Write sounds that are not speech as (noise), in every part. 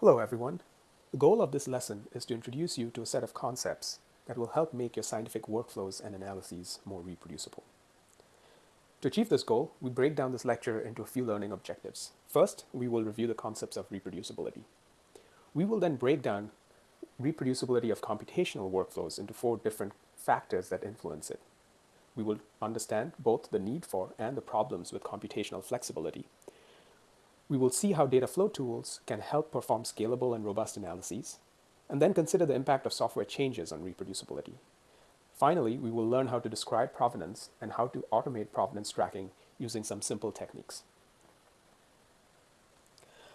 Hello everyone. The goal of this lesson is to introduce you to a set of concepts that will help make your scientific workflows and analyses more reproducible. To achieve this goal, we break down this lecture into a few learning objectives. First, we will review the concepts of reproducibility. We will then break down reproducibility of computational workflows into four different factors that influence it. We will understand both the need for and the problems with computational flexibility. We will see how data flow tools can help perform scalable and robust analyses, and then consider the impact of software changes on reproducibility. Finally, we will learn how to describe provenance and how to automate provenance tracking using some simple techniques.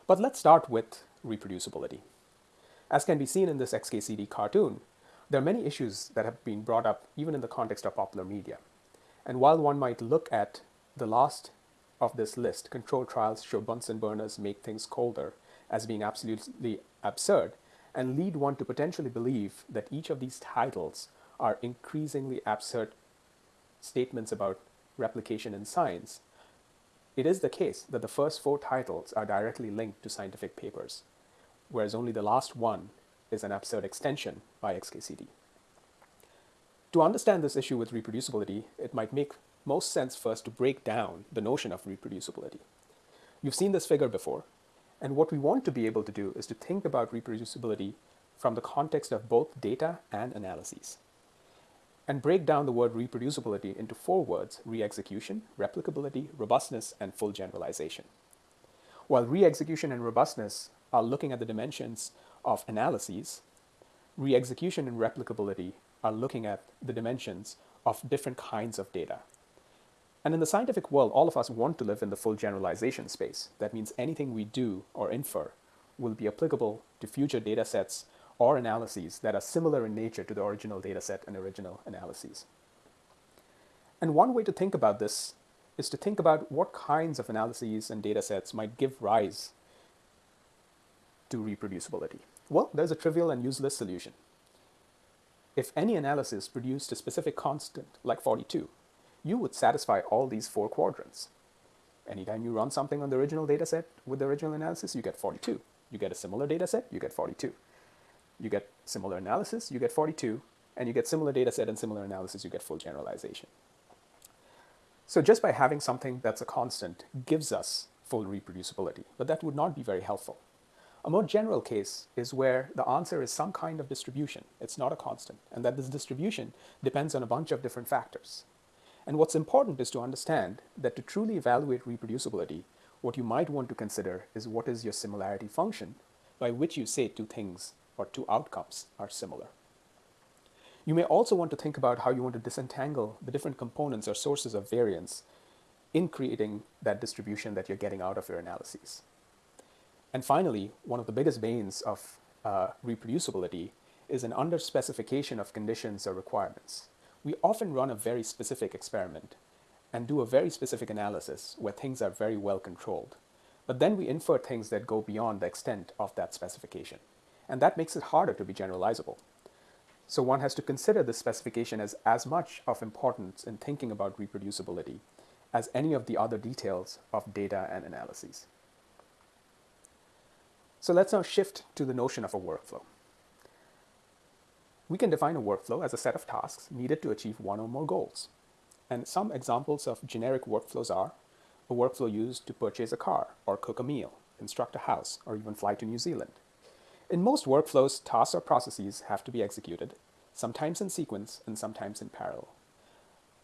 But let's start with reproducibility. As can be seen in this XKCD cartoon, there are many issues that have been brought up even in the context of popular media. And while one might look at the last of this list, control trials show Bunsen burners make things colder, as being absolutely absurd, and lead one to potentially believe that each of these titles are increasingly absurd statements about replication in science, it is the case that the first four titles are directly linked to scientific papers, whereas only the last one is an absurd extension by XKCD. To understand this issue with reproducibility, it might make most sense first to break down the notion of reproducibility. You've seen this figure before, and what we want to be able to do is to think about reproducibility from the context of both data and analyses, and break down the word reproducibility into four words, re-execution, replicability, robustness, and full generalization. While re-execution and robustness are looking at the dimensions of analyses, re-execution and replicability are looking at the dimensions of different kinds of data. And in the scientific world, all of us want to live in the full generalization space. That means anything we do or infer will be applicable to future data sets or analyses that are similar in nature to the original data set and original analyses. And one way to think about this is to think about what kinds of analyses and data sets might give rise to reproducibility. Well, there's a trivial and useless solution. If any analysis produced a specific constant, like 42, you would satisfy all these four quadrants. Anytime you run something on the original dataset with the original analysis, you get 42. You get a similar dataset, you get 42. You get similar analysis, you get 42. And you get similar dataset and similar analysis, you get full generalization. So just by having something that's a constant gives us full reproducibility, but that would not be very helpful. A more general case is where the answer is some kind of distribution. It's not a constant, and that this distribution depends on a bunch of different factors. And what's important is to understand that to truly evaluate reproducibility, what you might want to consider is what is your similarity function by which you say two things or two outcomes are similar. You may also want to think about how you want to disentangle the different components or sources of variance in creating that distribution that you're getting out of your analyses. And finally, one of the biggest banes of uh, reproducibility is an underspecification of conditions or requirements. We often run a very specific experiment and do a very specific analysis where things are very well controlled. But then we infer things that go beyond the extent of that specification. And that makes it harder to be generalizable. So one has to consider this specification as as much of importance in thinking about reproducibility as any of the other details of data and analyses. So let's now shift to the notion of a workflow. We can define a workflow as a set of tasks needed to achieve one or more goals. And some examples of generic workflows are a workflow used to purchase a car or cook a meal, construct a house, or even fly to New Zealand. In most workflows, tasks or processes have to be executed, sometimes in sequence and sometimes in parallel.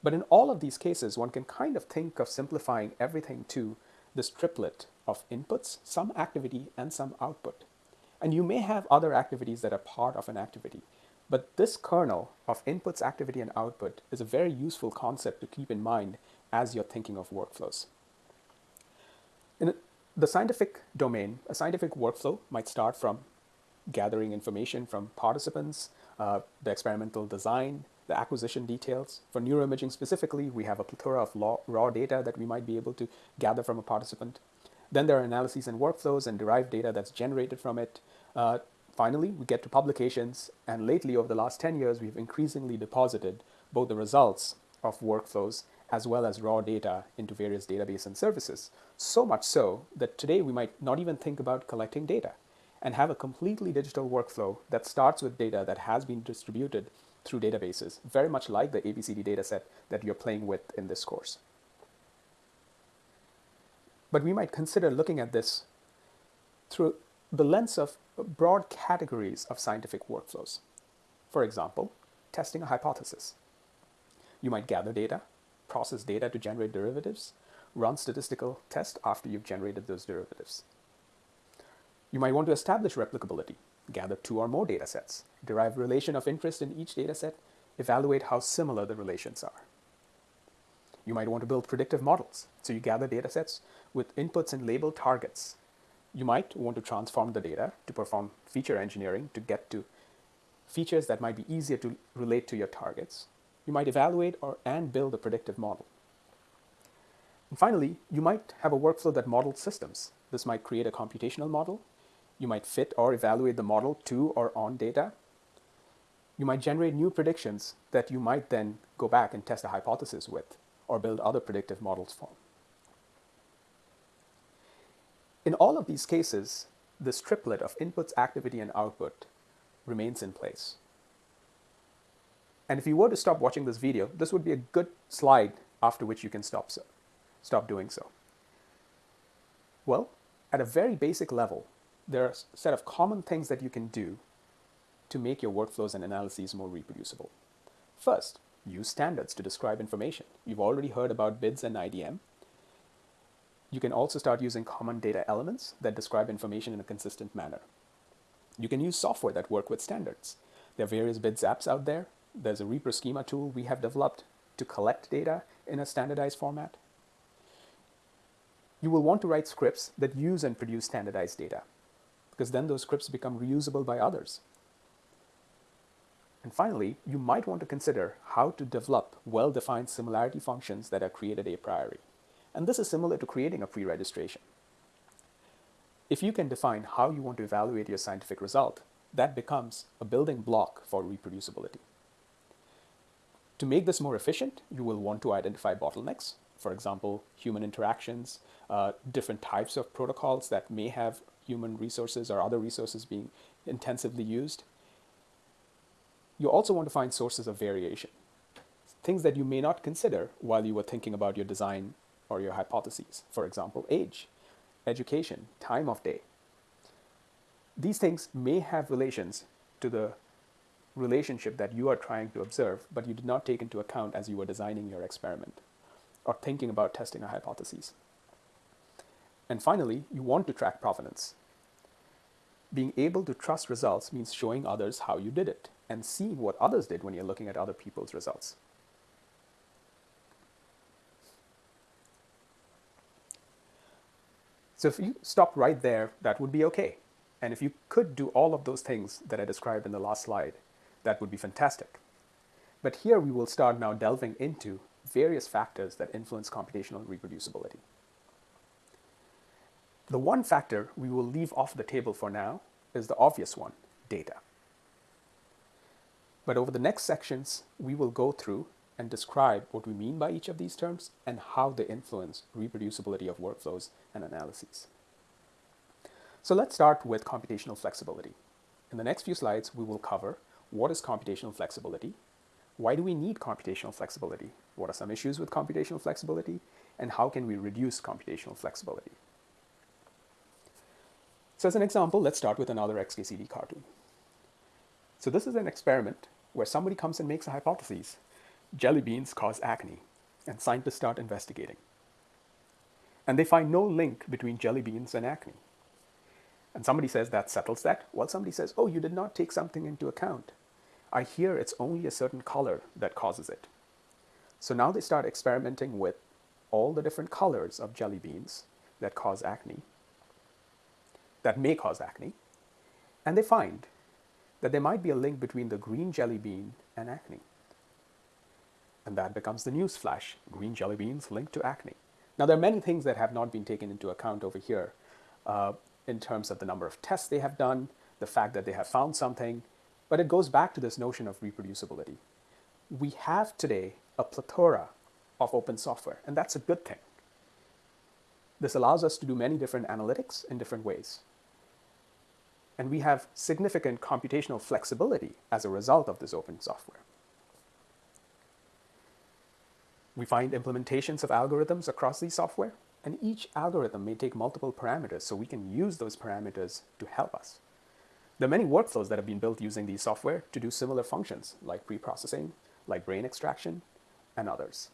But in all of these cases, one can kind of think of simplifying everything to this triplet of inputs, some activity, and some output. And you may have other activities that are part of an activity. But this kernel of inputs, activity, and output is a very useful concept to keep in mind as you're thinking of workflows. In the scientific domain, a scientific workflow might start from gathering information from participants, uh, the experimental design, the acquisition details. For neuroimaging specifically, we have a plethora of raw data that we might be able to gather from a participant. Then there are analyses and workflows and derived data that's generated from it. Uh, finally, we get to publications, and lately, over the last 10 years, we've increasingly deposited both the results of workflows as well as raw data into various databases and services. So much so that today we might not even think about collecting data. and have a completely digital workflow that starts with data that has been distributed through databases, very much like the ABCD dataset that you're playing with in this course. But we might consider looking at this through the lens of broad categories of scientific workflows. For example, testing a hypothesis. You might gather data, process data to generate derivatives, run statistical tests after you've generated those derivatives. You might want to establish replicability, gather two or more data sets, derive relation of interest in each data set, evaluate how similar the relations are. You might want to build predictive models. So you gather data sets with inputs and label targets. You might want to transform the data to perform feature engineering to get to features that might be easier to relate to your targets. You might evaluate or and build a predictive model. And finally, you might have a workflow that models systems. This might create a computational model. You might fit or evaluate the model to or on data. You might generate new predictions that you might then go back and test a hypothesis with or build other predictive models for. In all of these cases, this triplet of inputs, activity, and output remains in place. And if you were to stop watching this video, this would be a good slide after which you can stop, so, stop doing so. Well, at a very basic level, there are a set of common things that you can do to make your workflows and analyses more reproducible. First, use standards to describe information. You've already heard about BIDS and IDM. You can also start using common data elements that describe information in a consistent manner. You can use software that work with standards. There are various BIDS apps out there. There's a ReproSchema tool we have developed to collect data in a standardized format. You will want to write scripts that use and produce standardized data because then those scripts become reusable by others. And finally, you might want to consider how to develop well-defined similarity functions that are created a priori. And this is similar to creating a pre-registration. If you can define how you want to evaluate your scientific result, that becomes a building block for reproducibility. To make this more efficient, you will want to identify bottlenecks, for example, human interactions, uh, different types of protocols that may have human resources or other resources being intensively used. You also want to find sources of variation, things that you may not consider while you were thinking about your design or your hypotheses. For example, age education, time of day. These things may have relations to the relationship that you are trying to observe, but you did not take into account as you were designing your experiment or thinking about testing a hypothesis. And finally, you want to track provenance. Being able to trust results means showing others how you did it and seeing what others did when you're looking at other people's results. So if you stop right there, that would be okay. And if you could do all of those things that I described in the last slide, that would be fantastic. But here we will start now delving into various factors that influence computational reproducibility. The one factor we will leave off the table for now is the obvious one, data. But over the next sections, we will go through and describe what we mean by each of these terms and how they influence reproducibility of workflows and analyses. So let's start with computational flexibility. In the next few slides, we will cover what is computational flexibility, why do we need computational flexibility, what are some issues with computational flexibility, and how can we reduce computational flexibility. So as an example, let's start with another XKCD cartoon. So this is an experiment where somebody comes and makes a hypothesis jelly beans cause acne, and scientists start investigating. And they find no link between jelly beans and acne. And somebody says that settles that. Well, somebody says, oh, you did not take something into account. I hear it's only a certain color that causes it. So now they start experimenting with all the different colors of jelly beans that cause acne, that may cause acne, and they find that there might be a link between the green jelly bean and acne. And that becomes the news flash, green jelly beans linked to acne. Now, there are many things that have not been taken into account over here uh, in terms of the number of tests they have done, the fact that they have found something, but it goes back to this notion of reproducibility. We have today a plethora of open software, and that's a good thing. This allows us to do many different analytics in different ways. And we have significant computational flexibility as a result of this open software. We find implementations of algorithms across these software, and each algorithm may take multiple parameters, so we can use those parameters to help us. There are many workflows that have been built using these software to do similar functions, like pre-processing, like brain extraction, and others.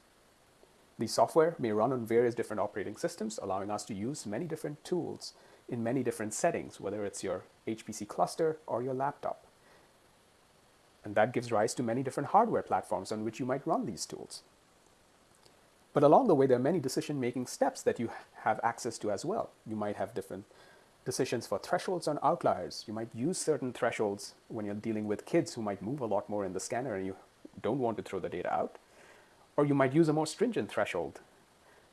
These software may run on various different operating systems, allowing us to use many different tools in many different settings, whether it's your HPC cluster or your laptop. And that gives rise to many different hardware platforms on which you might run these tools. But along the way, there are many decision-making steps that you have access to as well. You might have different decisions for thresholds on outliers. You might use certain thresholds when you're dealing with kids who might move a lot more in the scanner and you don't want to throw the data out. Or you might use a more stringent threshold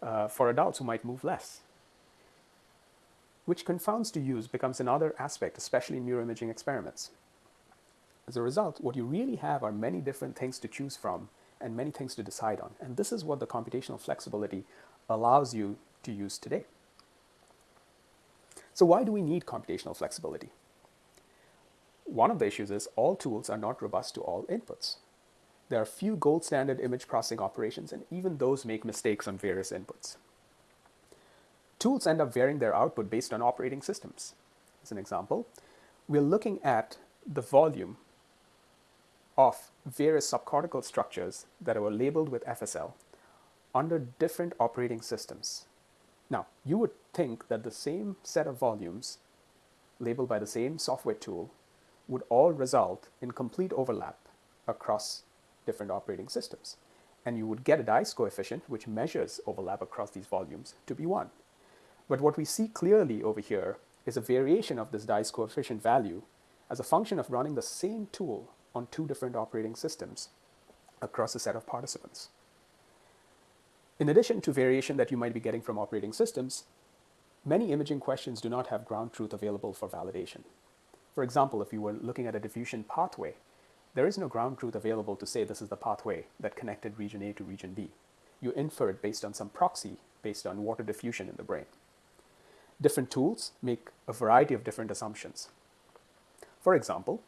uh, for adults who might move less. Which confounds to use becomes another aspect, especially in neuroimaging experiments. As a result, what you really have are many different things to choose from and many things to decide on. And this is what the computational flexibility allows you to use today. So why do we need computational flexibility? One of the issues is all tools are not robust to all inputs. There are few gold standard image processing operations, and even those make mistakes on various inputs. Tools end up varying their output based on operating systems. As an example, we're looking at the volume of various subcortical structures that were labeled with FSL under different operating systems. Now, you would think that the same set of volumes labeled by the same software tool would all result in complete overlap across different operating systems. And you would get a dice coefficient which measures overlap across these volumes to be 1. But what we see clearly over here is a variation of this dice coefficient value as a function of running the same tool on two different operating systems across a set of participants. In addition to variation that you might be getting from operating systems, many imaging questions do not have ground truth available for validation. For example, if you were looking at a diffusion pathway, there is no ground truth available to say this is the pathway that connected region A to region B. You infer it based on some proxy based on water diffusion in the brain. Different tools make a variety of different assumptions. For example,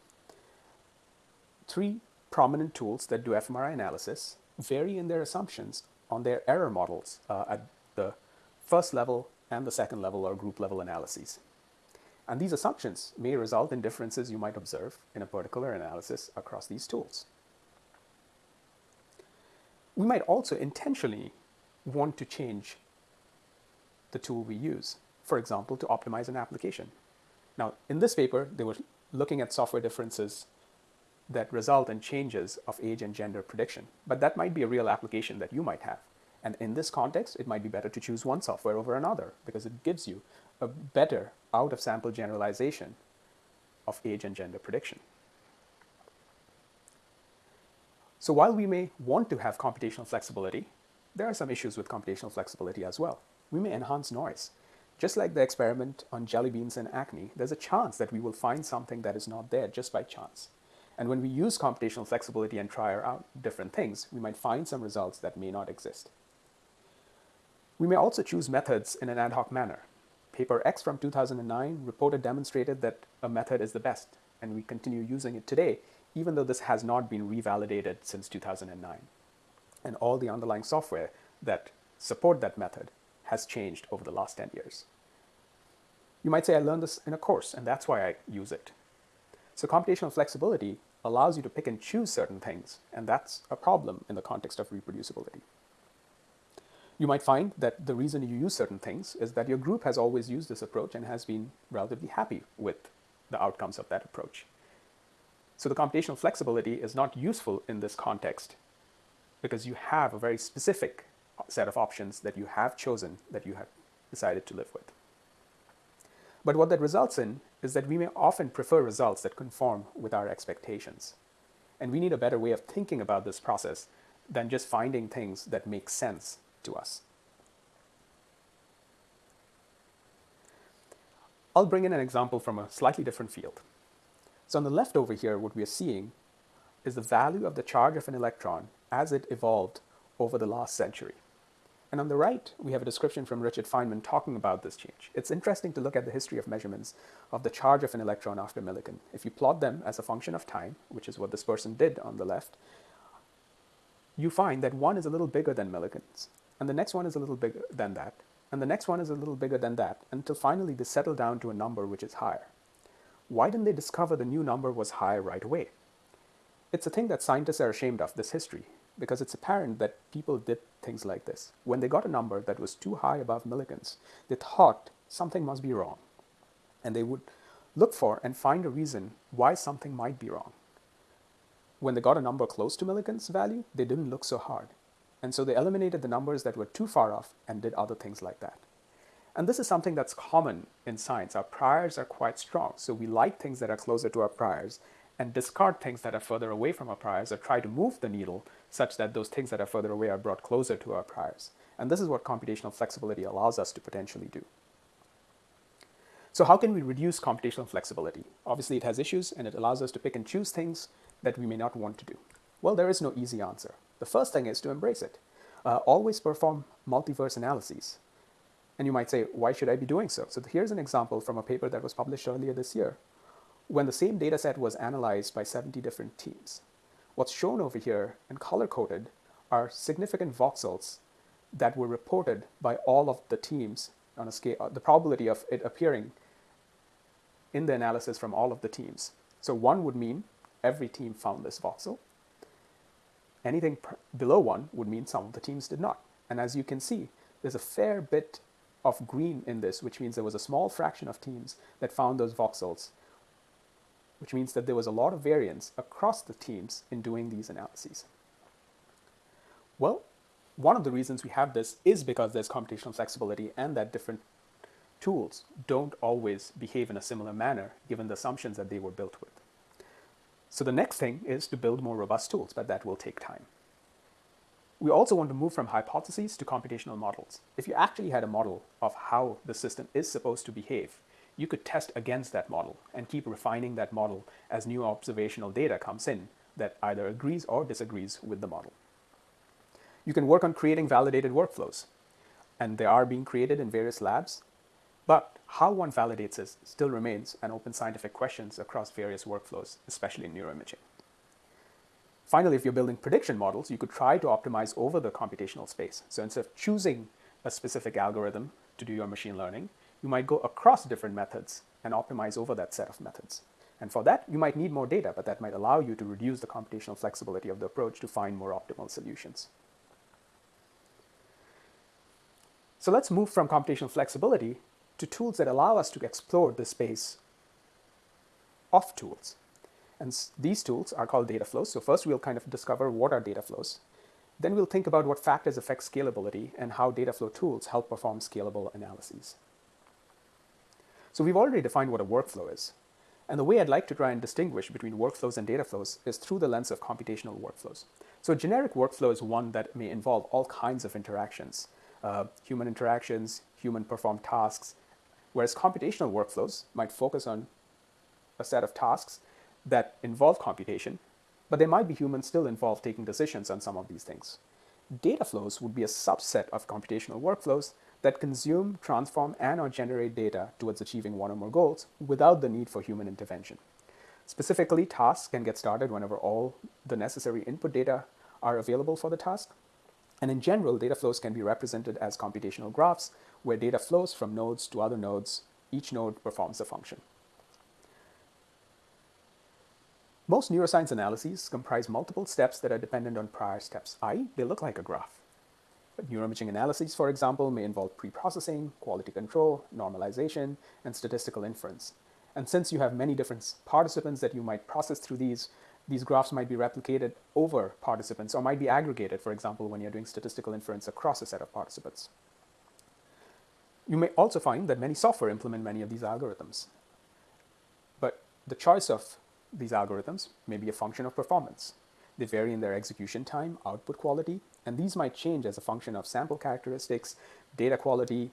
three prominent tools that do fMRI analysis vary in their assumptions on their error models uh, at the first level and the second level or group level analyses. And these assumptions may result in differences you might observe in a particular analysis across these tools. We might also intentionally want to change the tool we use, for example, to optimize an application. Now, in this paper, they were looking at software differences that result in changes of age and gender prediction. But that might be a real application that you might have. And in this context, it might be better to choose one software over another because it gives you a better out-of-sample generalization of age and gender prediction. So while we may want to have computational flexibility, there are some issues with computational flexibility as well. We may enhance noise. Just like the experiment on jelly beans and acne, there's a chance that we will find something that is not there just by chance. And when we use computational flexibility and try out different things, we might find some results that may not exist. We may also choose methods in an ad hoc manner. Paper X from 2009 reported demonstrated that a method is the best, and we continue using it today, even though this has not been revalidated since 2009. And all the underlying software that support that method has changed over the last 10 years. You might say I learned this in a course, and that's why I use it. So computational flexibility allows you to pick and choose certain things, and that's a problem in the context of reproducibility. You might find that the reason you use certain things is that your group has always used this approach and has been relatively happy with the outcomes of that approach. So the computational flexibility is not useful in this context because you have a very specific set of options that you have chosen that you have decided to live with. But what that results in is that we may often prefer results that conform with our expectations. And we need a better way of thinking about this process than just finding things that make sense to us. I'll bring in an example from a slightly different field. So on the left over here, what we are seeing is the value of the charge of an electron as it evolved over the last century. And on the right, we have a description from Richard Feynman talking about this change. It's interesting to look at the history of measurements of the charge of an electron after Millikan. If you plot them as a function of time, which is what this person did on the left, you find that one is a little bigger than Millikan's, and the next one is a little bigger than that, and the next one is a little bigger than that, until finally they settle down to a number which is higher. Why didn't they discover the new number was higher right away? It's a thing that scientists are ashamed of, this history, because it's apparent that people did things like this. When they got a number that was too high above Millikan's, they thought something must be wrong. And they would look for and find a reason why something might be wrong. When they got a number close to Millikan's value, they didn't look so hard. And so they eliminated the numbers that were too far off and did other things like that. And this is something that's common in science. Our priors are quite strong. So we like things that are closer to our priors and discard things that are further away from our priors or try to move the needle such that those things that are further away are brought closer to our priors. And this is what computational flexibility allows us to potentially do. So how can we reduce computational flexibility? Obviously, it has issues and it allows us to pick and choose things that we may not want to do. Well, there is no easy answer. The first thing is to embrace it. Uh, always perform multiverse analyses. And you might say, why should I be doing so? So here's an example from a paper that was published earlier this year when the same data set was analyzed by 70 different teams. What's shown over here and color-coded are significant voxels that were reported by all of the teams on a scale, uh, the probability of it appearing in the analysis from all of the teams. So one would mean every team found this voxel. Anything below one would mean some of the teams did not. And as you can see, there's a fair bit of green in this, which means there was a small fraction of teams that found those voxels which means that there was a lot of variance across the teams in doing these analyses. Well, one of the reasons we have this is because there's computational flexibility and that different tools don't always behave in a similar manner given the assumptions that they were built with. So the next thing is to build more robust tools, but that will take time. We also want to move from hypotheses to computational models. If you actually had a model of how the system is supposed to behave, you could test against that model and keep refining that model as new observational data comes in that either agrees or disagrees with the model. You can work on creating validated workflows, and they are being created in various labs, but how one validates this still remains an open scientific question across various workflows, especially in neuroimaging. Finally, if you're building prediction models, you could try to optimize over the computational space. So instead of choosing a specific algorithm to do your machine learning, you might go across different methods and optimize over that set of methods. And for that, you might need more data, but that might allow you to reduce the computational flexibility of the approach to find more optimal solutions. So let's move from computational flexibility to tools that allow us to explore the space of tools. And these tools are called data flows. So first we'll kind of discover what are data flows. Then we'll think about what factors affect scalability and how data flow tools help perform scalable analyses. So we've already defined what a workflow is. And the way I'd like to try and distinguish between workflows and data flows is through the lens of computational workflows. So a generic workflow is one that may involve all kinds of interactions, uh, human interactions, human performed tasks, whereas computational workflows might focus on a set of tasks that involve computation, but there might be humans still involved taking decisions on some of these things. Data flows would be a subset of computational workflows that consume, transform, and or generate data towards achieving one or more goals without the need for human intervention. Specifically, tasks can get started whenever all the necessary input data are available for the task. And in general, data flows can be represented as computational graphs where data flows from nodes to other nodes. Each node performs a function. Most neuroscience analyses comprise multiple steps that are dependent on prior steps, i.e. they look like a graph. Neuroimaging analyses, for example, may involve pre-processing, quality control, normalization, and statistical inference. And since you have many different participants that you might process through these, these graphs might be replicated over participants or might be aggregated, for example, when you're doing statistical inference across a set of participants. You may also find that many software implement many of these algorithms. But the choice of these algorithms may be a function of performance. They vary in their execution time, output quality, and these might change as a function of sample characteristics, data quality,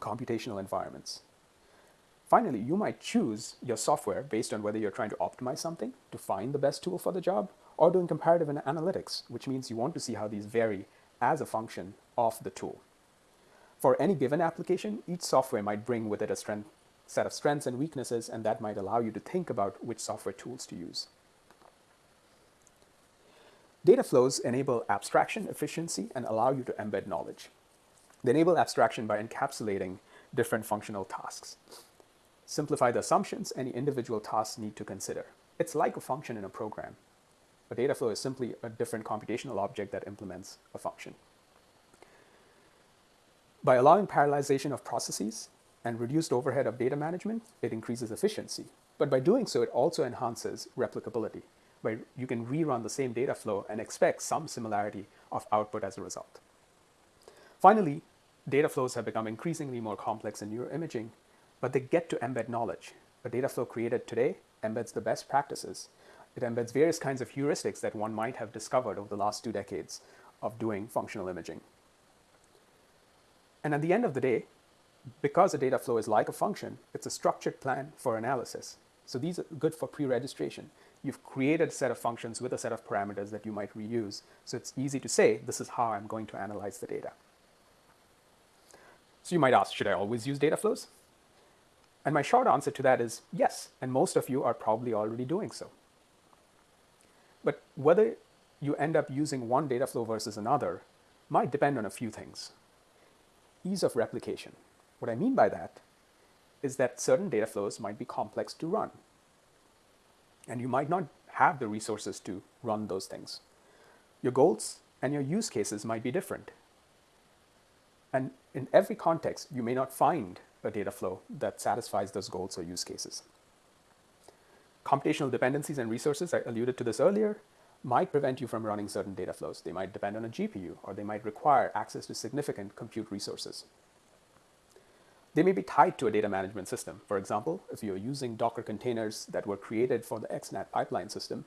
computational environments. Finally, you might choose your software based on whether you're trying to optimize something to find the best tool for the job or doing comparative analytics, which means you want to see how these vary as a function of the tool. For any given application, each software might bring with it a strength, set of strengths and weaknesses, and that might allow you to think about which software tools to use. Data flows enable abstraction, efficiency, and allow you to embed knowledge. They enable abstraction by encapsulating different functional tasks. Simplify the assumptions any individual tasks need to consider. It's like a function in a program. A data flow is simply a different computational object that implements a function. By allowing parallelization of processes and reduced overhead of data management, it increases efficiency. But by doing so, it also enhances replicability. By you can rerun the same data flow and expect some similarity of output as a result. Finally, data flows have become increasingly more complex in neuroimaging, but they get to embed knowledge. A data flow created today embeds the best practices. It embeds various kinds of heuristics that one might have discovered over the last two decades of doing functional imaging. And at the end of the day, because a data flow is like a function, it's a structured plan for analysis. So these are good for pre-registration. You've created a set of functions with a set of parameters that you might reuse. So it's easy to say, this is how I'm going to analyze the data. So you might ask, should I always use data flows? And my short answer to that is yes, and most of you are probably already doing so. But whether you end up using one data flow versus another might depend on a few things ease of replication. What I mean by that is that certain data flows might be complex to run. And you might not have the resources to run those things. Your goals and your use cases might be different. And in every context, you may not find a data flow that satisfies those goals or use cases. Computational dependencies and resources, I alluded to this earlier, might prevent you from running certain data flows. They might depend on a GPU, or they might require access to significant compute resources. They may be tied to a data management system. For example, if you're using Docker containers that were created for the XNAT pipeline system,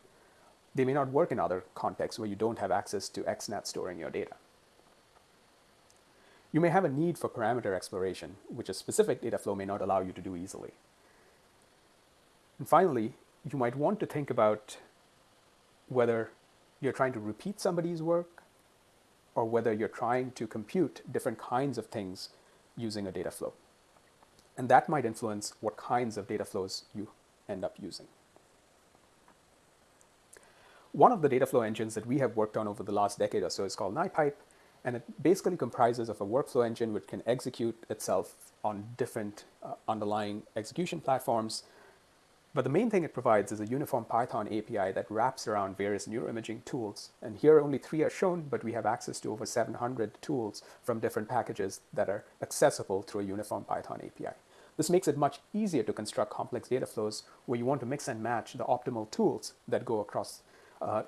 they may not work in other contexts where you don't have access to XNAT storing your data. You may have a need for parameter exploration, which a specific data flow may not allow you to do easily. And finally, you might want to think about whether you're trying to repeat somebody's work or whether you're trying to compute different kinds of things using a data flow. And that might influence what kinds of data flows you end up using. One of the data flow engines that we have worked on over the last decade or so is called Nipype, and it basically comprises of a workflow engine which can execute itself on different uh, underlying execution platforms but the main thing it provides is a uniform Python API that wraps around various neuroimaging tools. And here only three are shown, but we have access to over 700 tools from different packages that are accessible through a uniform Python API. This makes it much easier to construct complex data flows where you want to mix and match the optimal tools that go across uh,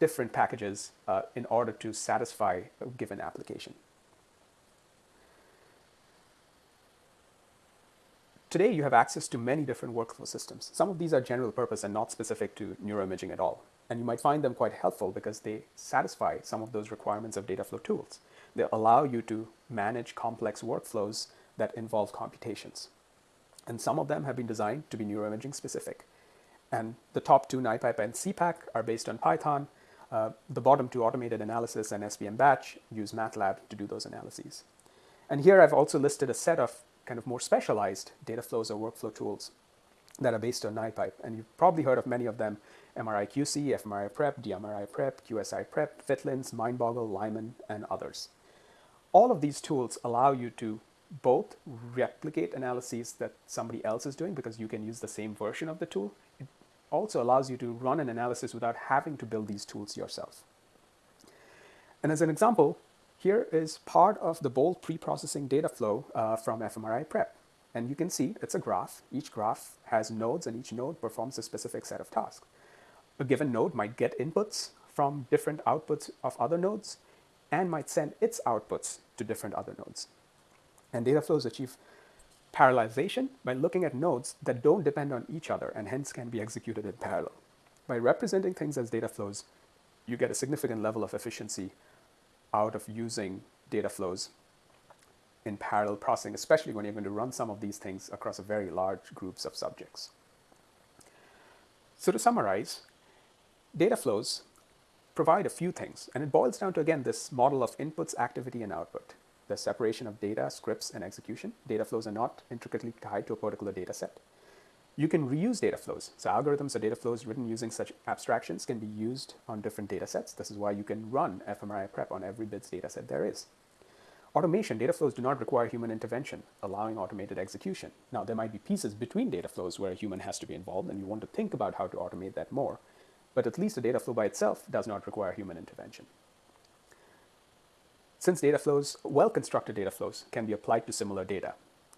different packages uh, in order to satisfy a given application. Today, you have access to many different workflow systems. Some of these are general purpose and not specific to neuroimaging at all. And you might find them quite helpful because they satisfy some of those requirements of data flow tools. They allow you to manage complex workflows that involve computations. And some of them have been designed to be neuroimaging specific. And the top two, Nipype and CPAC, are based on Python. Uh, the bottom two, automated analysis and SPM batch, use MATLAB to do those analyses. And here I've also listed a set of kind of more specialized data flows or workflow tools that are based on Nipype. And you've probably heard of many of them, MRI-QC, fMRI Prep, DMRI Prep, QSI Prep, Fitlins, MindBoggle, Lyman, and others. All of these tools allow you to both replicate analyses that somebody else is doing because you can use the same version of the tool. It also allows you to run an analysis without having to build these tools yourself. And as an example, here is part of the bold pre-processing data flow uh, from fMRI prep. And you can see it's a graph. Each graph has nodes and each node performs a specific set of tasks. A given node might get inputs from different outputs of other nodes and might send its outputs to different other nodes. And data flows achieve parallelization by looking at nodes that don't depend on each other and hence can be executed in parallel. By representing things as data flows, you get a significant level of efficiency out of using data flows in parallel processing, especially when you're going to run some of these things across a very large groups of subjects. So to summarize, data flows provide a few things, and it boils down to again this model of inputs, activity, and output. The separation of data, scripts, and execution. Data flows are not intricately tied to a particular data set. You can reuse data flows. So algorithms or data flows written using such abstractions can be used on different data sets. This is why you can run fMRI prep on every BIDS data set there is. Automation, data flows do not require human intervention, allowing automated execution. Now, there might be pieces between data flows where a human has to be involved, and you want to think about how to automate that more. But at least a data flow by itself does not require human intervention. Since data flows, well-constructed data flows can be applied to similar data,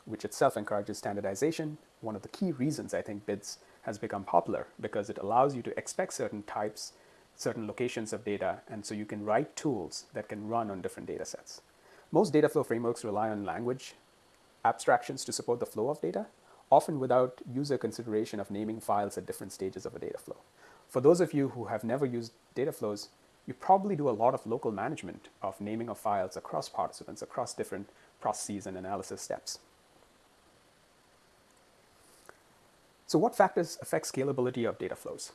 which itself encourages standardization, one of the key reasons I think BIDS has become popular, because it allows you to expect certain types, certain locations of data, and so you can write tools that can run on different data sets. Most data flow frameworks rely on language abstractions to support the flow of data, often without user consideration of naming files at different stages of a data flow. For those of you who have never used data flows, you probably do a lot of local management of naming of files across participants, across different processes and analysis steps. So what factors affect scalability of data flows?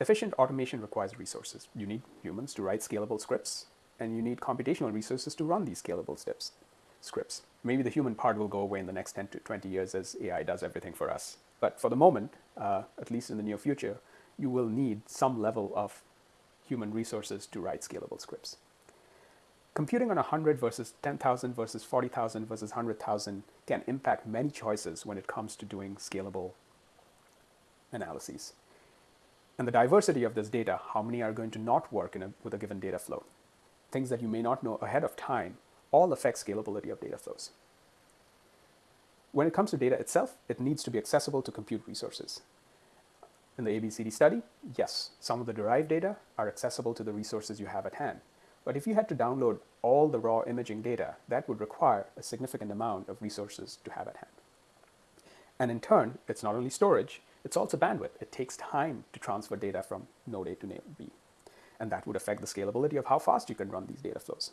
Efficient automation requires resources. You need humans to write scalable scripts and you need computational resources to run these scalable steps, scripts. Maybe the human part will go away in the next 10 to 20 years as AI does everything for us. But for the moment, uh, at least in the near future, you will need some level of human resources to write scalable scripts. Computing on 100 versus 10,000 versus 40,000 versus 100,000 can impact many choices when it comes to doing scalable analyses. And the diversity of this data, how many are going to not work a, with a given data flow, things that you may not know ahead of time, all affect scalability of data flows. When it comes to data itself, it needs to be accessible to compute resources. In the ABCD study, yes, some of the derived data are accessible to the resources you have at hand. But if you had to download all the raw imaging data, that would require a significant amount of resources to have at hand. And in turn, it's not only storage, it's also bandwidth. It takes time to transfer data from node A to node B and that would affect the scalability of how fast you can run these data flows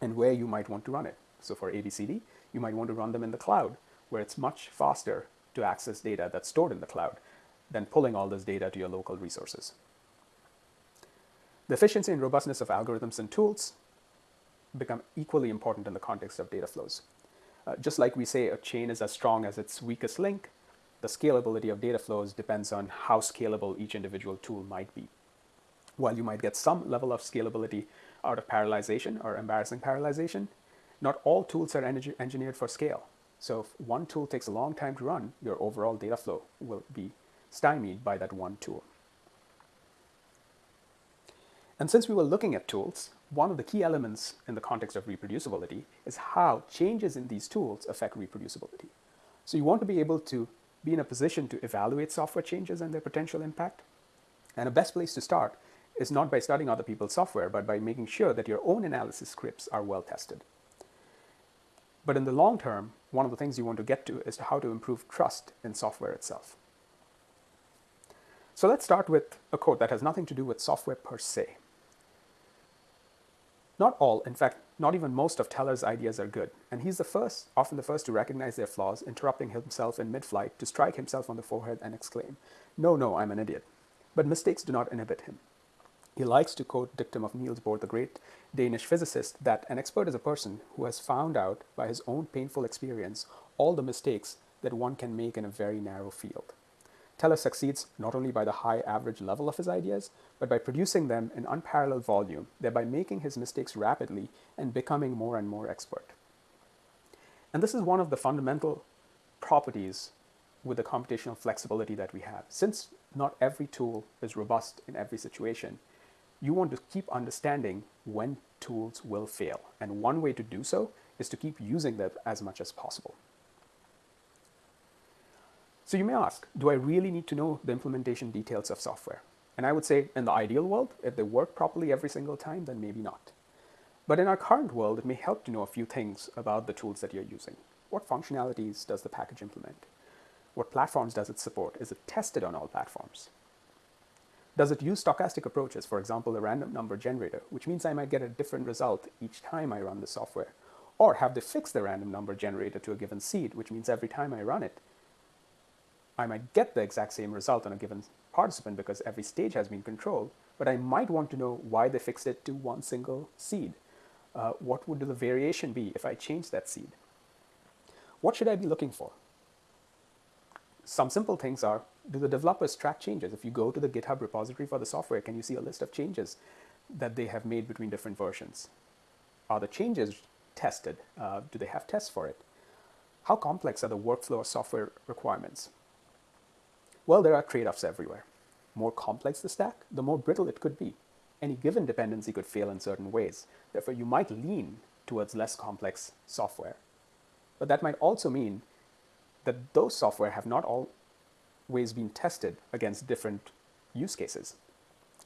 and where you might want to run it. So for ABCD, you might want to run them in the cloud, where it's much faster to access data that's stored in the cloud than pulling all this data to your local resources. The efficiency and robustness of algorithms and tools become equally important in the context of data flows. Uh, just like we say a chain is as strong as its weakest link, the scalability of data flows depends on how scalable each individual tool might be while you might get some level of scalability out of parallelization or embarrassing parallelization, not all tools are engineered for scale. So if one tool takes a long time to run, your overall data flow will be stymied by that one tool. And since we were looking at tools, one of the key elements in the context of reproducibility is how changes in these tools affect reproducibility. So you want to be able to be in a position to evaluate software changes and their potential impact. And a best place to start is not by studying other people's software, but by making sure that your own analysis scripts are well tested. But in the long term, one of the things you want to get to is how to improve trust in software itself. So let's start with a quote that has nothing to do with software per se. Not all, in fact, not even most of Teller's ideas are good, and he's the first, often the first to recognize their flaws, interrupting himself in mid-flight to strike himself on the forehead and exclaim, no, no, I'm an idiot. But mistakes do not inhibit him. He likes to quote dictum of Niels Bohr, the great Danish physicist, that an expert is a person who has found out by his own painful experience all the mistakes that one can make in a very narrow field. Teller succeeds not only by the high average level of his ideas, but by producing them in unparalleled volume, thereby making his mistakes rapidly and becoming more and more expert. And this is one of the fundamental properties with the computational flexibility that we have. Since not every tool is robust in every situation, you want to keep understanding when tools will fail. And one way to do so is to keep using them as much as possible. So you may ask, do I really need to know the implementation details of software? And I would say in the ideal world, if they work properly every single time, then maybe not. But in our current world, it may help to know a few things about the tools that you're using. What functionalities does the package implement? What platforms does it support? Is it tested on all platforms? Does it use stochastic approaches, for example, a random number generator, which means I might get a different result each time I run the software? Or have they fixed the random number generator to a given seed, which means every time I run it, I might get the exact same result on a given participant because every stage has been controlled, but I might want to know why they fixed it to one single seed. Uh, what would the variation be if I change that seed? What should I be looking for? Some simple things are, do the developers track changes? If you go to the GitHub repository for the software, can you see a list of changes that they have made between different versions? Are the changes tested? Uh, do they have tests for it? How complex are the workflow or software requirements? Well, there are trade-offs everywhere. More complex the stack, the more brittle it could be. Any given dependency could fail in certain ways. Therefore, you might lean towards less complex software. But that might also mean that those software have not always been tested against different use cases.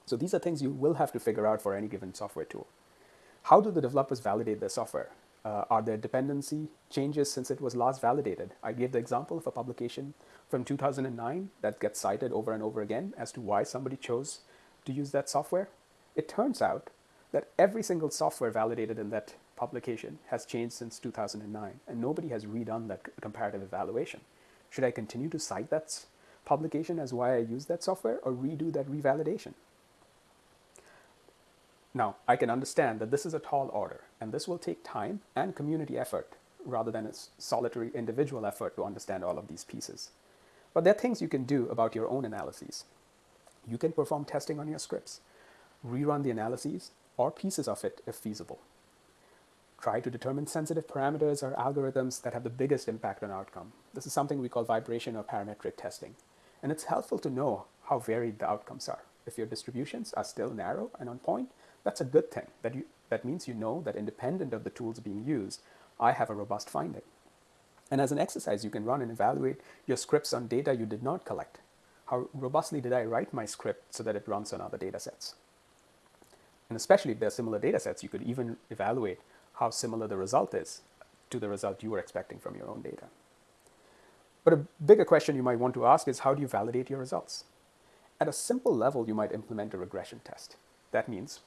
So these are things you will have to figure out for any given software tool. How do the developers validate their software? Uh, are there dependency changes since it was last validated? I gave the example of a publication from 2009 that gets cited over and over again as to why somebody chose to use that software. It turns out that every single software validated in that publication has changed since 2009, and nobody has redone that comparative evaluation. Should I continue to cite that publication as why I use that software or redo that revalidation? Now, I can understand that this is a tall order, and this will take time and community effort rather than a solitary individual effort to understand all of these pieces. But there are things you can do about your own analyses. You can perform testing on your scripts, rerun the analyses or pieces of it if feasible. Try to determine sensitive parameters or algorithms that have the biggest impact on outcome. This is something we call vibration or parametric testing. And it's helpful to know how varied the outcomes are. If your distributions are still narrow and on point, that's a good thing. That, you, that means you know that independent of the tools being used, I have a robust finding. And as an exercise, you can run and evaluate your scripts on data you did not collect. How robustly did I write my script so that it runs on other data sets? And especially if there are similar data sets, you could even evaluate how similar the result is to the result you were expecting from your own data. But a bigger question you might want to ask is how do you validate your results? At a simple level, you might implement a regression test. That means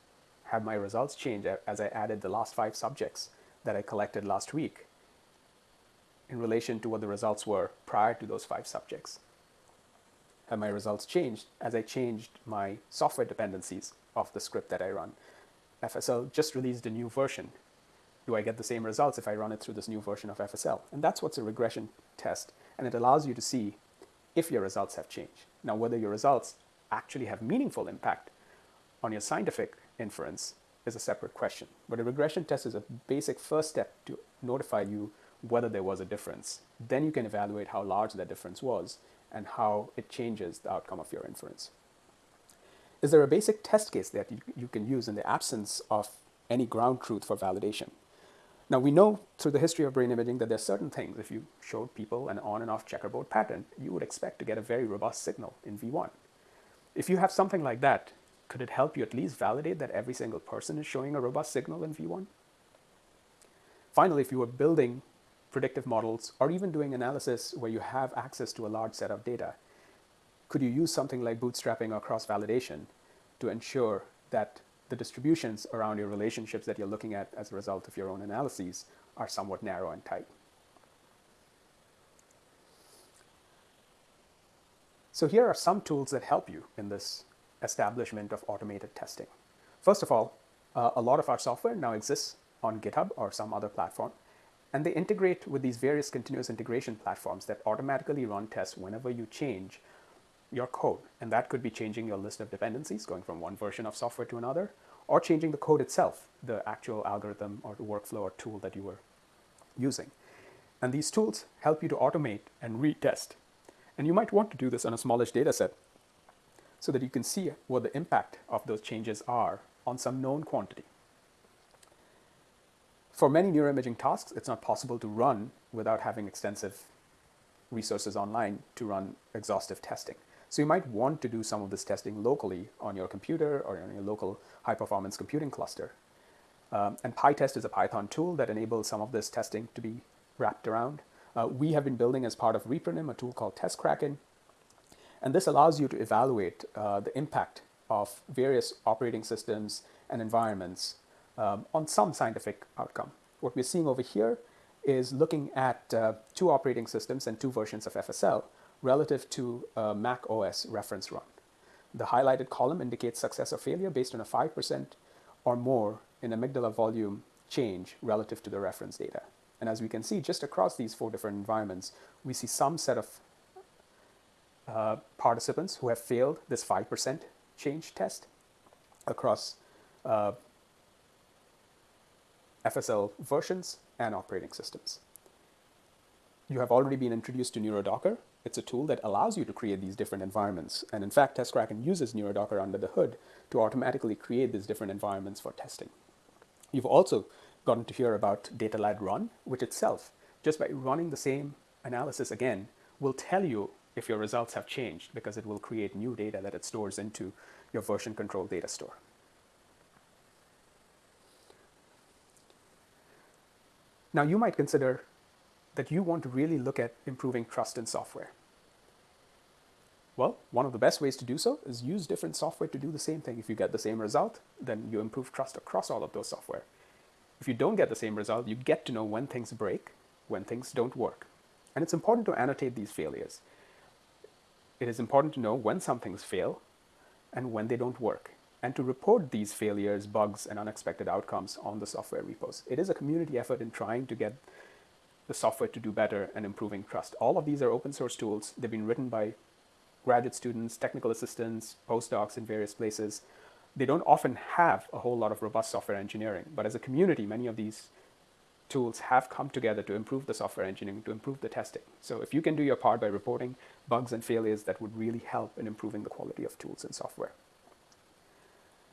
have my results change as I added the last five subjects that I collected last week in relation to what the results were prior to those five subjects. Have my results changed as I changed my software dependencies of the script that I run? FSL just released a new version. Do I get the same results if I run it through this new version of FSL? And that's what's a regression test. And it allows you to see if your results have changed. Now, whether your results actually have meaningful impact on your scientific inference is a separate question. But a regression test is a basic first step to notify you whether there was a difference. Then you can evaluate how large that difference was and how it changes the outcome of your inference. Is there a basic test case that you, you can use in the absence of any ground truth for validation? Now we know through the history of brain imaging that there are certain things, if you showed people an on and off checkerboard pattern, you would expect to get a very robust signal in V1. If you have something like that, could it help you at least validate that every single person is showing a robust signal in V1? Finally, if you were building predictive models, or even doing analysis where you have access to a large set of data, could you use something like bootstrapping or cross-validation to ensure that the distributions around your relationships that you're looking at as a result of your own analyses are somewhat narrow and tight? So here are some tools that help you in this establishment of automated testing. First of all, uh, a lot of our software now exists on GitHub or some other platform. And they integrate with these various continuous integration platforms that automatically run tests whenever you change your code. And that could be changing your list of dependencies, going from one version of software to another, or changing the code itself, the actual algorithm or workflow or tool that you were using. And these tools help you to automate and retest. And you might want to do this on a smallish data set so that you can see what the impact of those changes are on some known quantity. For many neuroimaging tasks, it's not possible to run without having extensive resources online to run exhaustive testing. So you might want to do some of this testing locally on your computer or on your local high-performance computing cluster. Um, and PyTest is a Python tool that enables some of this testing to be wrapped around. Uh, we have been building as part of ReproNim a tool called TestKraken. And this allows you to evaluate uh, the impact of various operating systems and environments um, on some scientific outcome. What we're seeing over here is looking at uh, two operating systems and two versions of FSL relative to a Mac OS reference run. The highlighted column indicates success or failure based on a 5% or more in amygdala volume change relative to the reference data. And as we can see, just across these four different environments, we see some set of uh, participants who have failed this 5% change test across uh, FSL versions and operating systems. You have already been introduced to NeuroDocker. It's a tool that allows you to create these different environments. And in fact, TestKraken uses NeuroDocker under the hood to automatically create these different environments for testing. You've also gotten to hear about DataLad run, which itself, just by running the same analysis again, will tell you if your results have changed because it will create new data that it stores into your version control data store. Now you might consider that you want to really look at improving trust in software. Well, one of the best ways to do so is use different software to do the same thing. If you get the same result, then you improve trust across all of those software. If you don't get the same result, you get to know when things break, when things don't work. And it's important to annotate these failures. It is important to know when some things fail and when they don't work, and to report these failures, bugs, and unexpected outcomes on the software repos. It is a community effort in trying to get the software to do better and improving trust. All of these are open source tools. They've been written by graduate students, technical assistants, postdocs in various places. They don't often have a whole lot of robust software engineering, but as a community, many of these tools have come together to improve the software engineering, to improve the testing. So if you can do your part by reporting bugs and failures, that would really help in improving the quality of tools and software.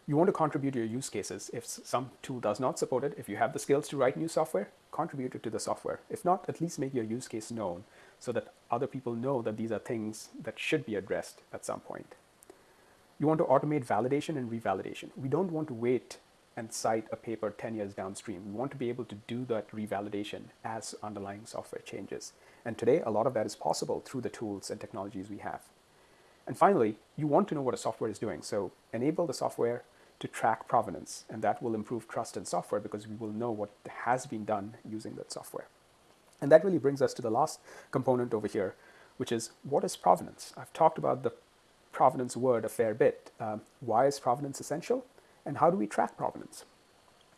You want to contribute your use cases. If some tool does not support it, if you have the skills to write new software, contribute it to the software. If not, at least make your use case known so that other people know that these are things that should be addressed at some point. You want to automate validation and revalidation. We don't want to wait and cite a paper 10 years downstream. We want to be able to do that revalidation as underlying software changes. And today, a lot of that is possible through the tools and technologies we have. And finally, you want to know what a software is doing. So enable the software to track provenance, and that will improve trust in software because we will know what has been done using that software. And that really brings us to the last component over here, which is what is provenance? I've talked about the provenance word a fair bit. Um, why is provenance essential? And how do we track provenance?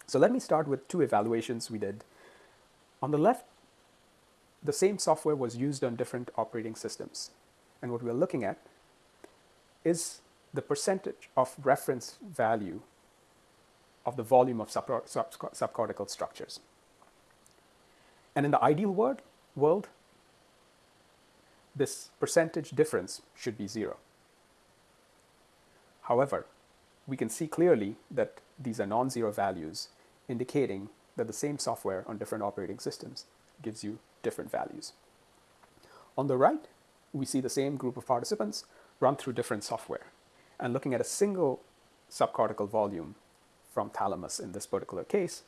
So let me start with two evaluations we did. On the left, the same software was used on different operating systems. And what we're looking at is the percentage of reference value of the volume of subcortical structures. And in the ideal world, world, this percentage difference should be zero. However, we can see clearly that these are non-zero values, indicating that the same software on different operating systems gives you different values. On the right, we see the same group of participants run through different software and looking at a single subcortical volume from thalamus in this particular case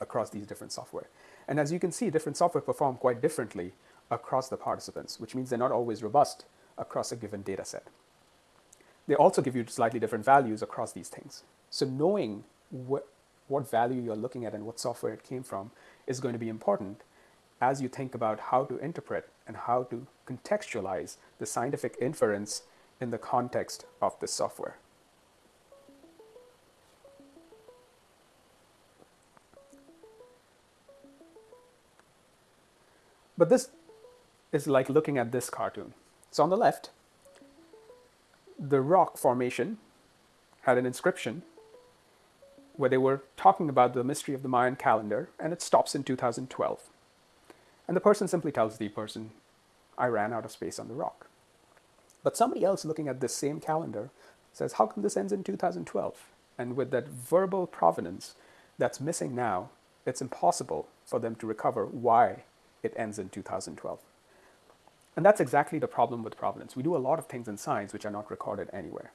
across these different software. And as you can see, different software perform quite differently across the participants, which means they're not always robust across a given data set. They also give you slightly different values across these things. So knowing what, what value you're looking at and what software it came from is going to be important as you think about how to interpret and how to contextualize the scientific inference in the context of this software. But this is like looking at this cartoon. So on the left, the rock formation had an inscription where they were talking about the mystery of the Mayan calendar, and it stops in 2012. And the person simply tells the person, I ran out of space on the rock. But somebody else looking at this same calendar says, how come this ends in 2012? And with that verbal provenance that's missing now, it's impossible for them to recover why it ends in 2012. And that's exactly the problem with provenance. We do a lot of things in science which are not recorded anywhere.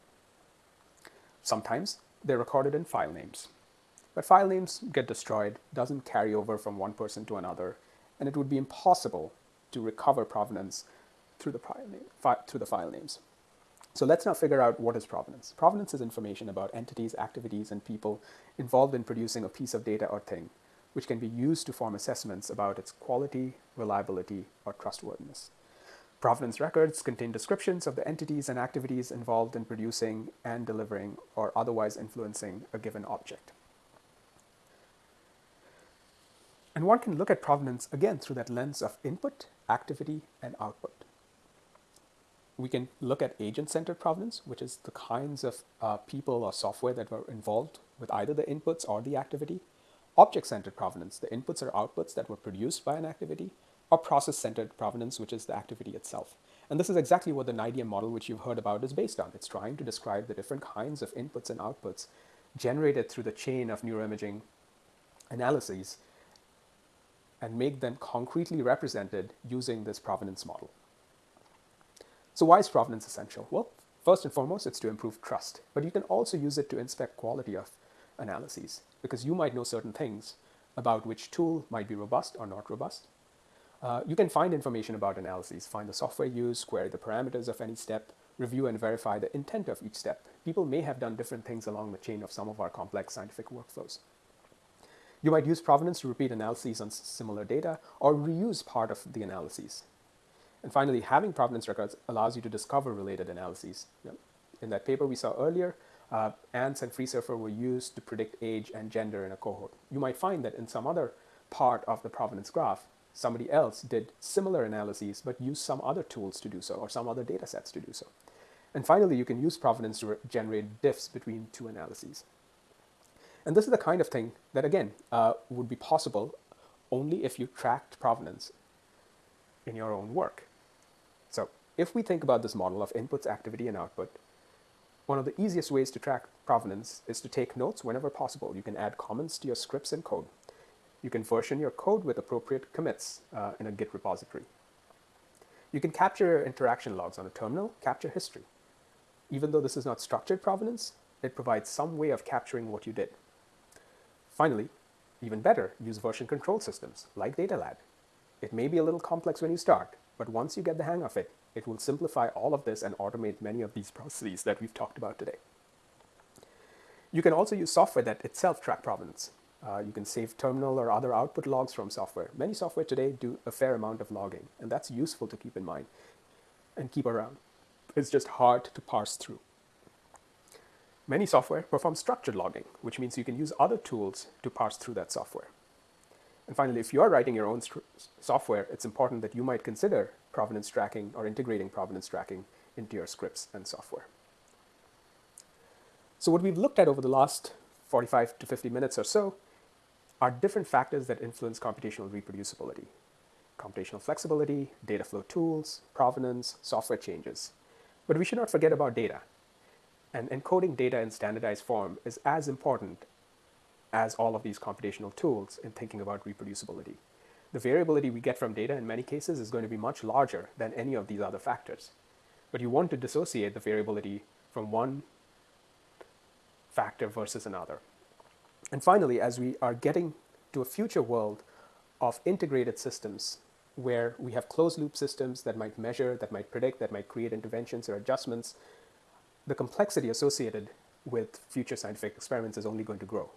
Sometimes they're recorded in file names. But file names get destroyed, doesn't carry over from one person to another, and it would be impossible to recover provenance through the, name, through the file names. So let's now figure out what is provenance. Provenance is information about entities, activities, and people involved in producing a piece of data or thing, which can be used to form assessments about its quality, reliability, or trustworthiness. Provenance records contain descriptions of the entities and activities involved in producing and delivering or otherwise influencing a given object. And one can look at provenance again through that lens of input, activity, and output. We can look at agent centered provenance, which is the kinds of uh, people or software that were involved with either the inputs or the activity. Object centered provenance, the inputs or outputs that were produced by an activity. Or process centered provenance, which is the activity itself. And this is exactly what the NIDM model, which you've heard about, is based on. It's trying to describe the different kinds of inputs and outputs generated through the chain of neuroimaging analyses and make them concretely represented using this provenance model. So why is provenance essential? Well, first and foremost, it's to improve trust, but you can also use it to inspect quality of analyses because you might know certain things about which tool might be robust or not robust. Uh, you can find information about analyses, find the software used, query the parameters of any step, review and verify the intent of each step. People may have done different things along the chain of some of our complex scientific workflows. You might use provenance to repeat analyses on similar data or reuse part of the analyses. And finally, having provenance records allows you to discover related analyses. In that paper we saw earlier, uh, ANTS and FreeSurfer were used to predict age and gender in a cohort. You might find that in some other part of the provenance graph, somebody else did similar analyses but used some other tools to do so or some other data sets to do so. And finally, you can use provenance to generate diffs between two analyses. And this is the kind of thing that, again, uh, would be possible only if you tracked provenance in your own work. So if we think about this model of inputs, activity, and output, one of the easiest ways to track provenance is to take notes whenever possible. You can add comments to your scripts and code. You can version your code with appropriate commits uh, in a Git repository. You can capture interaction logs on a terminal, capture history. Even though this is not structured provenance, it provides some way of capturing what you did. Finally, even better, use version control systems like DataLad. It may be a little complex when you start, but once you get the hang of it, it will simplify all of this and automate many of these (laughs) processes that we've talked about today. You can also use software that itself track provenance. Uh, you can save terminal or other output logs from software. Many software today do a fair amount of logging, and that's useful to keep in mind and keep around. It's just hard to parse through. Many software perform structured logging, which means you can use other tools to parse through that software. And finally, if you are writing your own software, it's important that you might consider provenance tracking or integrating provenance tracking into your scripts and software. So what we've looked at over the last 45 to 50 minutes or so are different factors that influence computational reproducibility. Computational flexibility, data flow tools, provenance, software changes. But we should not forget about data. And encoding data in standardized form is as important as all of these computational tools in thinking about reproducibility. The variability we get from data in many cases is going to be much larger than any of these other factors. But you want to dissociate the variability from one factor versus another. And finally, as we are getting to a future world of integrated systems where we have closed loop systems that might measure, that might predict, that might create interventions or adjustments the complexity associated with future scientific experiments is only going to grow.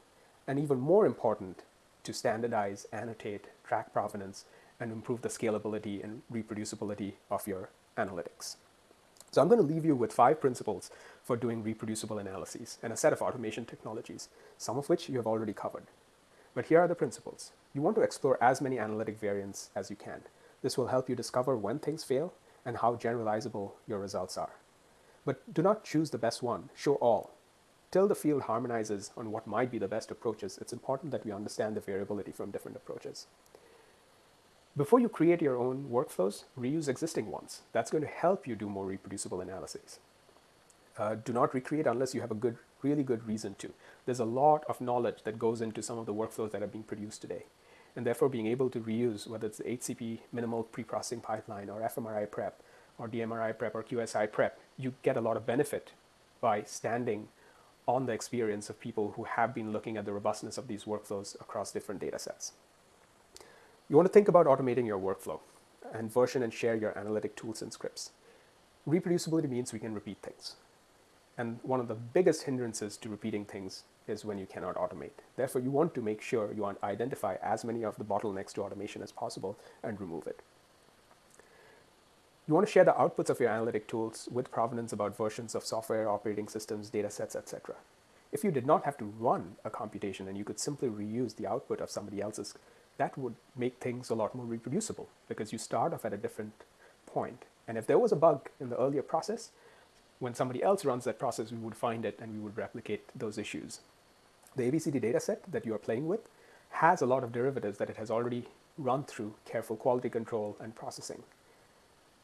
And even more important, to standardize, annotate, track provenance, and improve the scalability and reproducibility of your analytics. So I'm going to leave you with five principles for doing reproducible analyses and a set of automation technologies, some of which you have already covered. But here are the principles. You want to explore as many analytic variants as you can. This will help you discover when things fail and how generalizable your results are. But do not choose the best one, show all. Till the field harmonizes on what might be the best approaches, it's important that we understand the variability from different approaches. Before you create your own workflows, reuse existing ones. That's going to help you do more reproducible analyses. Uh, do not recreate unless you have a good, really good reason to. There's a lot of knowledge that goes into some of the workflows that are being produced today. And therefore being able to reuse, whether it's the HCP minimal preprocessing pipeline or fMRIPrep or dMRIPrep or QSIPrep, you get a lot of benefit by standing on the experience of people who have been looking at the robustness of these workflows across different data sets. You want to think about automating your workflow and version and share your analytic tools and scripts. Reproducibility means we can repeat things. And one of the biggest hindrances to repeating things is when you cannot automate. Therefore, you want to make sure you identify as many of the bottlenecks to automation as possible and remove it. You want to share the outputs of your analytic tools with provenance about versions of software, operating systems, data sets, etc. If you did not have to run a computation and you could simply reuse the output of somebody else's, that would make things a lot more reproducible because you start off at a different point. And if there was a bug in the earlier process, when somebody else runs that process, we would find it and we would replicate those issues. The ABCD dataset that you are playing with has a lot of derivatives that it has already run through careful quality control and processing.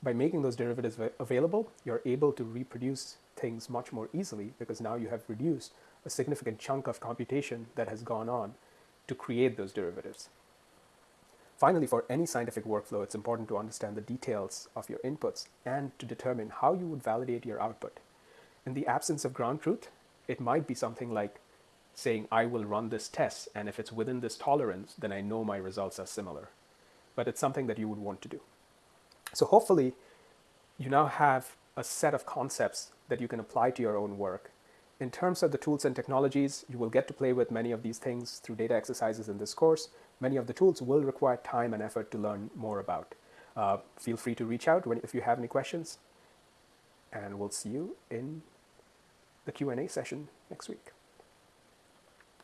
By making those derivatives available, you're able to reproduce things much more easily because now you have reduced a significant chunk of computation that has gone on to create those derivatives. Finally, for any scientific workflow, it's important to understand the details of your inputs and to determine how you would validate your output. In the absence of ground truth, it might be something like saying, I will run this test, and if it's within this tolerance, then I know my results are similar. But it's something that you would want to do. So hopefully, you now have a set of concepts that you can apply to your own work. In terms of the tools and technologies, you will get to play with many of these things through data exercises in this course. Many of the tools will require time and effort to learn more about. Uh, feel free to reach out when, if you have any questions, and we'll see you in the Q&A session next week.